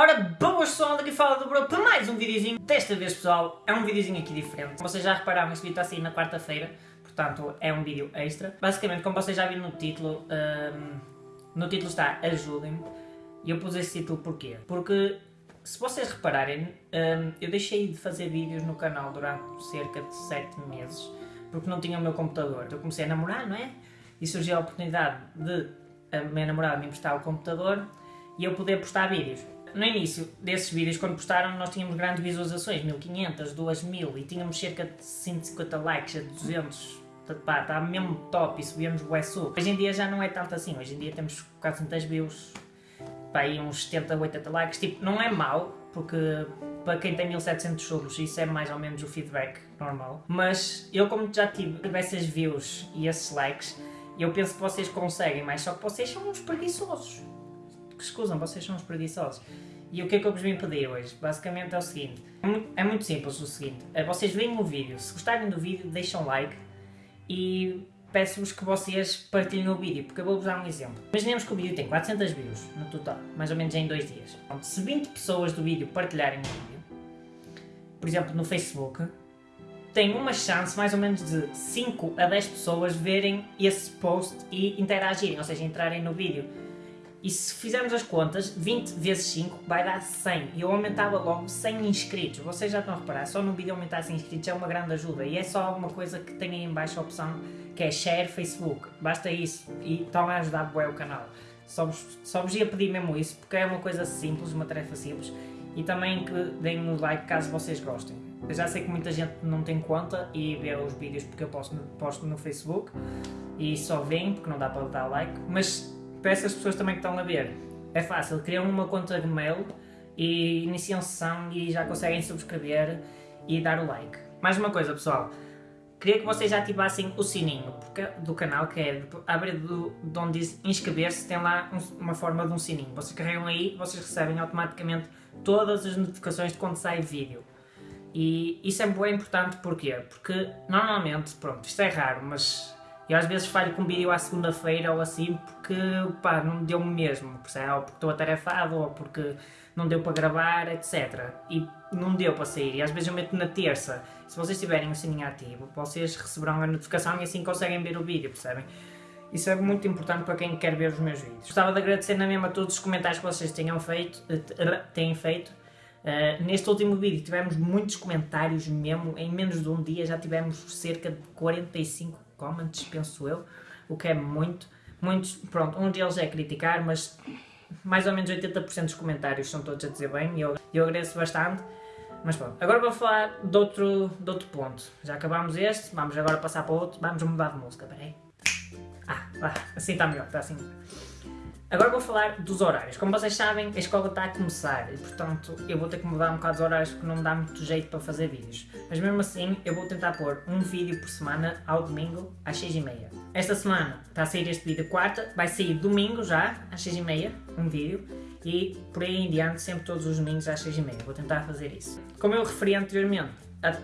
Ora, boas pessoal, daqui fala do Bro para mais um videozinho. Desta vez, pessoal, é um videozinho aqui diferente. Vocês já repararam, este vídeo está a na quarta-feira, portanto é um vídeo extra. Basicamente, como vocês já viram no título, um, no título está Ajudem-me. E eu pus esse título porquê? Porque, se vocês repararem, um, eu deixei de fazer vídeos no canal durante cerca de 7 meses, porque não tinha o meu computador. Eu comecei a namorar, não é? E surgiu a oportunidade de a minha namorada me emprestar o computador e eu poder postar vídeos. No início desses vídeos, quando postaram, nós tínhamos grandes visualizações, 1500, 2000 e tínhamos cerca de 150 likes a 200. Pá, está mesmo top e subíamos o SU. Hoje em dia já não é tanto assim, hoje em dia temos 400 views, pá, e uns 70, 80 likes. Tipo, não é mau, porque para quem tem 1700 subs isso é mais ou menos o feedback normal. Mas eu como já tive essas views e esses likes, eu penso que vocês conseguem mais, só que vocês são uns preguiçosos que escusam, vocês são uns preguiçosos. E o que é que eu vos vim pedir hoje? Basicamente é o seguinte, é muito simples o seguinte, é vocês veem o vídeo, se gostarem do vídeo deixam like e peço-vos que vocês partilhem o vídeo, porque eu vou-vos dar um exemplo. Imaginemos que o vídeo tem 400 views no total, mais ou menos em dois dias. Então, se 20 pessoas do vídeo partilharem o vídeo, por exemplo no Facebook, tem uma chance mais ou menos de 5 a 10 pessoas verem esse post e interagirem, ou seja, entrarem no vídeo. E se fizermos as contas, 20 vezes 5 vai dar 100. E eu aumentava logo 100 inscritos. Vocês já estão a reparar, só no vídeo aumentar 100 inscritos é uma grande ajuda. E é só alguma coisa que tem aí em baixo a opção que é Share Facebook. Basta isso e estão a ajudar bem o canal. Só vos, só vos ia pedir mesmo isso, porque é uma coisa simples, uma tarefa simples. E também que deem um like caso vocês gostem. Eu já sei que muita gente não tem conta e vê os vídeos porque eu posto, posto no Facebook e só vem porque não dá para dar like, mas para essas pessoas também que estão a ver, é fácil, criam uma conta de mail e iniciam sessão e já conseguem subscrever e dar o like. Mais uma coisa pessoal, queria que vocês ativassem o sininho do canal, que é abrir do, de onde diz inscrever-se, tem lá um, uma forma de um sininho. Vocês carregam aí, vocês recebem automaticamente todas as notificações de quando sai vídeo. E isso é bem importante porquê? Porque normalmente, pronto, isto é raro, mas eu às vezes falho com vídeo à segunda-feira ou assim porque pá, não deu-me mesmo, percebe? ou porque estou atarefado, ou porque não deu para gravar, etc. E não deu para sair, e às vezes eu meto na terça. Se vocês tiverem o sininho ativo, vocês receberão a notificação e assim conseguem ver o vídeo, percebem? Isso é muito importante para quem quer ver os meus vídeos. Gostava de agradecer na mesma todos os comentários que vocês tenham feito, eh, têm feito. Uh, neste último vídeo tivemos muitos comentários mesmo, em menos de um dia já tivemos cerca de 45 comments, penso eu, o que é muito. Muitos, pronto, um deles é criticar, mas mais ou menos 80% dos comentários são todos a dizer bem e eu, eu agradeço bastante. Mas pronto, agora vou falar de outro, de outro ponto. Já acabámos este, vamos agora passar para outro, vamos mudar de música, peraí. Ah, assim está melhor, está assim. Agora vou falar dos horários. Como vocês sabem, a escola está a começar e, portanto, eu vou ter que mudar um bocado os horários porque não me dá muito jeito para fazer vídeos. Mas mesmo assim, eu vou tentar pôr um vídeo por semana ao domingo às 6h30. Esta semana está a sair este vídeo quarta, vai sair domingo já, às 6h30, um vídeo. E por aí em diante, sempre todos os domingos às 6h30. Vou tentar fazer isso. Como eu referi anteriormente, a...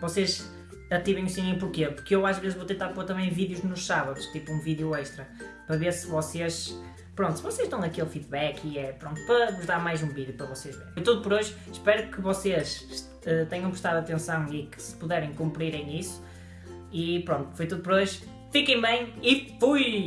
vocês ativem o sininho porquê? Porque eu às vezes vou tentar pôr também vídeos nos sábados, tipo um vídeo extra, para ver se vocês, pronto, se vocês estão naquele feedback e é, pronto, para vos dar mais um vídeo para vocês verem. É tudo por hoje, espero que vocês uh, tenham prestado atenção e que se puderem cumprirem isso. E pronto, foi tudo por hoje. Fiquem bem e fui!